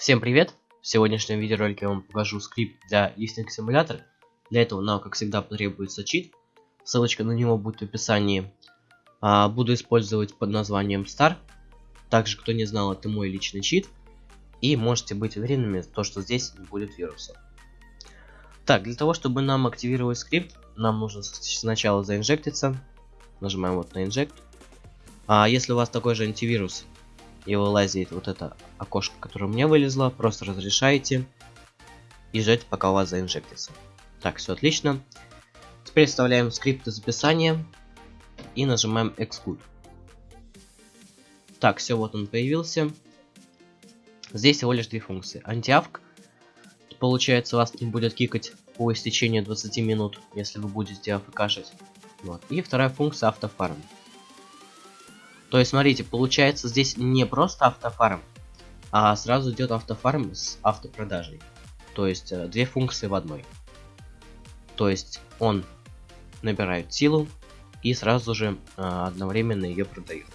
Всем привет! В сегодняшнем видеоролике я вам покажу скрипт для листинг симулятора. Для этого нам, как всегда, потребуется чит. Ссылочка на него будет в описании. А, буду использовать под названием Star. Также, кто не знал, это мой личный чит. И можете быть уверенными, то, что здесь не будет вируса. Так, для того, чтобы нам активировать скрипт, нам нужно сначала заинжектиться. Нажимаем вот на инжект. А если у вас такой же антивирус и вылазит вот это окошко, которое мне вылезло, просто разрешаете и ждать, пока у вас заинжектится. Так, все отлично. Теперь вставляем скрипт из описания и нажимаем Exclude. Так, все, вот он появился. Здесь всего лишь две функции. Антиавк. Получается, вас не будет кикать по истечению 20 минут, если вы будете афкашить. Вот. И вторая функция автофарм. То есть, смотрите, получается здесь не просто автофарм, а сразу идет автофарм с автопродажей. То есть, э, две функции в одной. То есть, он набирает силу и сразу же э, одновременно ее продает.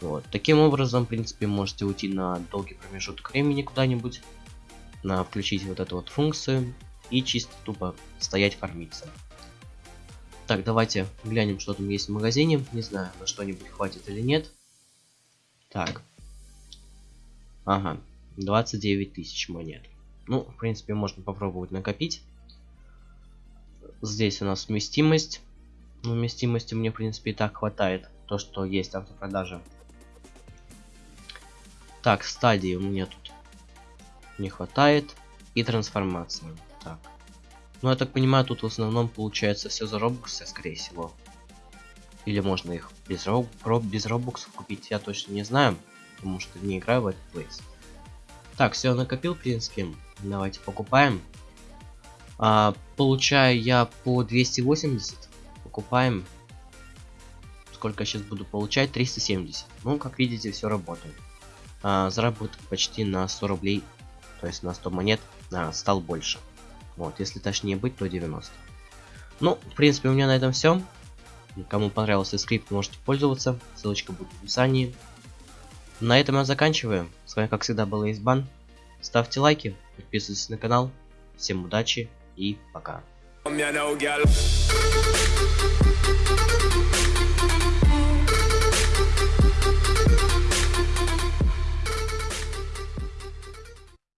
Вот. Таким образом, в принципе, можете уйти на долгий промежуток времени куда-нибудь, включить вот эту вот функцию и чисто тупо стоять фармиться. Так, давайте глянем, что там есть в магазине. Не знаю, на что-нибудь хватит или нет. Так. Ага, 29 тысяч монет. Ну, в принципе, можно попробовать накопить. Здесь у нас вместимость. Ну, вместимости мне, в принципе, и так хватает. То, что есть автопродажа. Так, стадии у меня тут не хватает. И трансформация. Так. Ну, я так понимаю, тут в основном получается все за робоксы, скорее всего. Или можно их без, роб без робоксов купить, я точно не знаю. Потому что не играю в этот плейс. Так, все накопил, в принципе. Давайте покупаем. А, получаю я по 280. Покупаем. Сколько я сейчас буду получать? 370. Ну, как видите, все работает. А, заработок почти на 100 рублей. То есть на 100 монет а, стал больше. Вот, если точнее быть, то 90. Ну, в принципе, у меня на этом все. Кому понравился скрипт, можете пользоваться. Ссылочка будет в описании. На этом я заканчиваю. С вами, как всегда, был Избан. Ставьте лайки, подписывайтесь на канал. Всем удачи и пока.